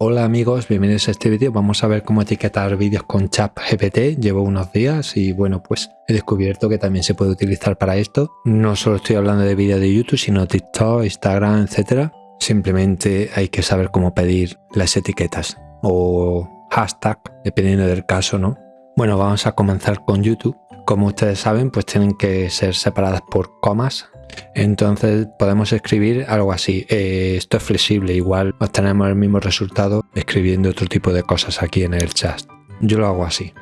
Hola amigos, bienvenidos a este vídeo. Vamos a ver cómo etiquetar vídeos con ChatGPT. Llevo unos días y bueno, pues he descubierto que también se puede utilizar para esto. No solo estoy hablando de vídeos de YouTube, sino TikTok, Instagram, etcétera. Simplemente hay que saber cómo pedir las etiquetas o hashtag, dependiendo del caso, ¿no? Bueno, vamos a comenzar con YouTube. Como ustedes saben, pues tienen que ser separadas por comas entonces podemos escribir algo así. Eh, esto es flexible, igual obtenemos el mismo resultado escribiendo otro tipo de cosas aquí en el chat. Yo lo hago así.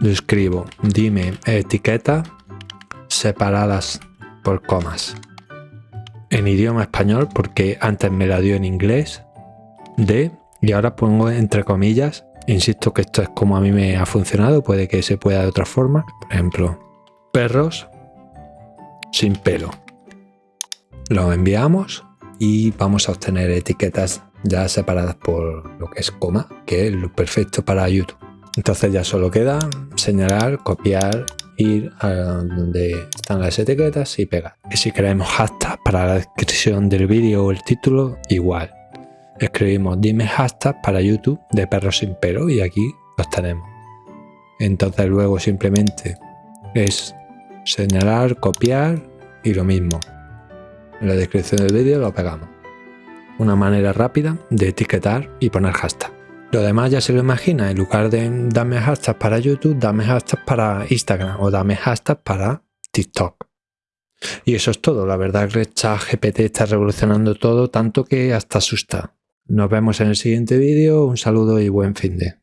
Yo escribo, dime etiqueta separadas por comas. En idioma español, porque antes me la dio en inglés, de, y ahora pongo entre comillas, insisto que esto es como a mí me ha funcionado, puede que se pueda de otra forma, por ejemplo, perros sin pelo lo enviamos y vamos a obtener etiquetas ya separadas por lo que es coma, que es lo perfecto para YouTube. Entonces ya solo queda señalar, copiar, ir a donde están las etiquetas y pegar. Y si queremos hashtag para la descripción del vídeo o el título, igual. Escribimos dime hashtag para YouTube de perros sin pelo y aquí los tenemos. Entonces luego simplemente es señalar, copiar y lo mismo. En la descripción del vídeo lo pegamos. Una manera rápida de etiquetar y poner hashtag. Lo demás ya se lo imagina, en lugar de dame hashtag para YouTube, dame hashtag para Instagram o dame hashtag para TikTok. Y eso es todo, la verdad que ChatGPT está revolucionando todo tanto que hasta asusta. Nos vemos en el siguiente vídeo, un saludo y buen fin de.